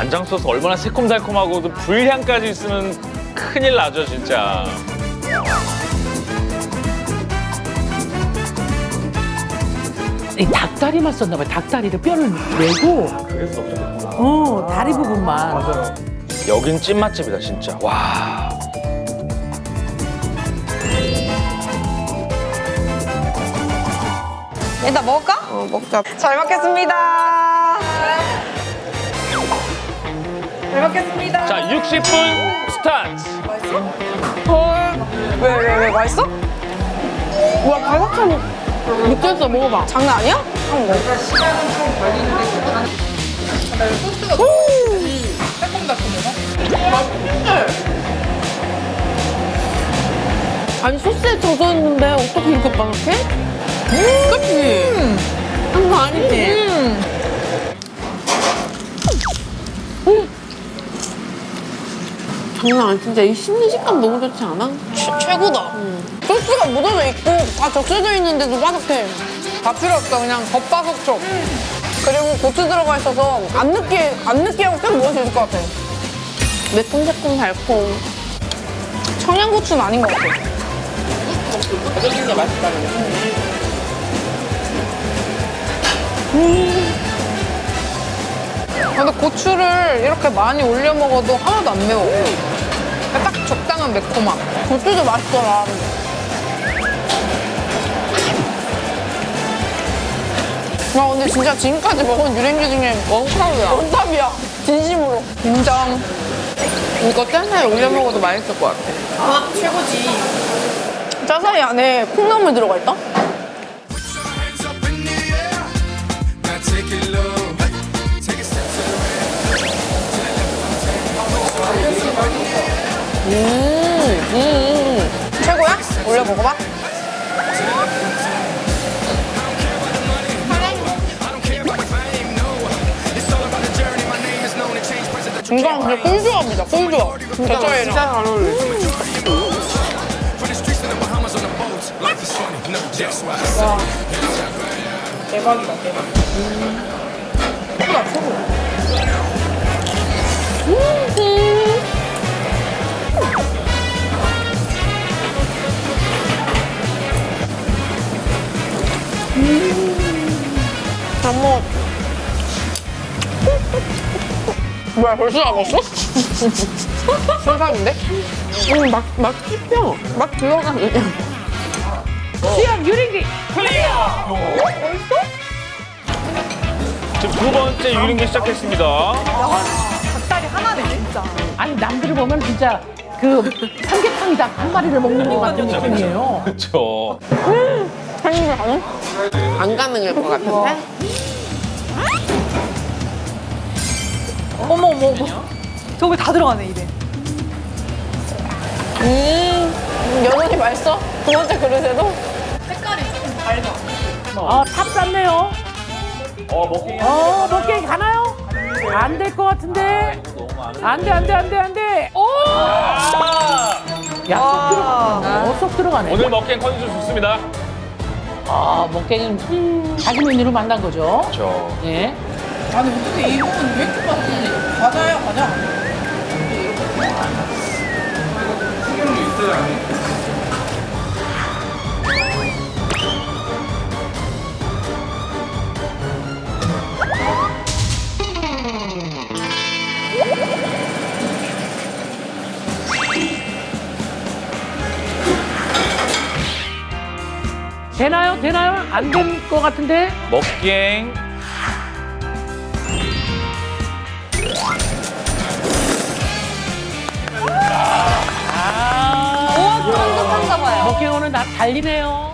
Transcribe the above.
간장 소스 얼마나 새콤달콤하고도 불향까지 있으면 큰일 나죠 진짜. 이 닭다리만 썼나 봐요. 닭다리를 뼈를 내고 그래서 어 다리 부분만 여긴 찐맛집이다 진짜. 와. 일단 먹을까? 어, 먹자. 잘 먹겠습니다. 잘 먹겠습니다. 자 60분 스타트. 헐. 왜, 왜, 왜? 맛있어? 우와, 바삭함 느꼈어. 먹어봐. 장난 아니야? 한번 먹어. 아니 소스에 젖었는데 어떻게 이렇게 바삭해? 그치? 한거 아니지? 장난 아니 진짜 이 씹는 식감 너무 좋지 않아? 최, 고다. 소스가 묻어져 있고 다 적셔져 있는데도 바삭해. 다 필요 없어. 그냥 겉바속촉 그리고 고추 들어가 있어서 안 느끼 안 느끼하고 계속 먹을 수 있을 것 같아. 매콤새콤 달콤. 청양고추는 아닌 것 같아. 아, 근데 고추를 이렇게 많이 올려 먹어도 하나도 안 매워. 딱 적당한 매콤함. 고추도 맛있더라. 와 근데 진짜 지금까지 먹은 유랭기 중에 원탑이야. 원탑이야. 진심으로. 인정. 이거 짜사에 올려 먹어도 맛있을 것 같아. 아 최고지. 짜사이 안에 콩나물 들어가 있다? 음, 음. 최고야? 올려 먹어봐. 중간 근데 꿀조합니다, 꿀조합. 대짜이랑. 진짜 잘 어울려. Why? 대박이다, 대박. 최고다, 최고. 잘 먹. 뭐야, 벌써 다 먹었어? 설탕인데? 음, 막, 막 씹혀. 막 들어가, 그냥. 시험 유린기 지금 두 번째 유린기 시작했습니다. 아니 남들을 보면 진짜 그 삼계탕 닭 한 마리를 먹는 것 같은 느낌이에요. 그렇죠. 한입에 가능? 안 가능할 것 같은데? 어머 어머 어머 저거 다 들어가네 입에 음, 여전히 맛있어? 두 번째 그릇에도? 어, 탑 쌌네요. 어 먹기. 어, 먹게 가나요? 안 될 것 같은데. 안 돼, 안 돼, 안 돼, 안 돼. 오! 야, 쏙 들어가네. 어, 쏙 들어가네. 오늘 먹기엔 컨디션 좋습니다. 아, 먹게는 자기 메뉴로 만난 거죠. 그렇죠. 예. 아니 어떻게 이 부분 왜 이렇게 많지? 과자야 과자. 되나요? 되나요? 안될것 같은데? 먹기 오늘 나 달리네요.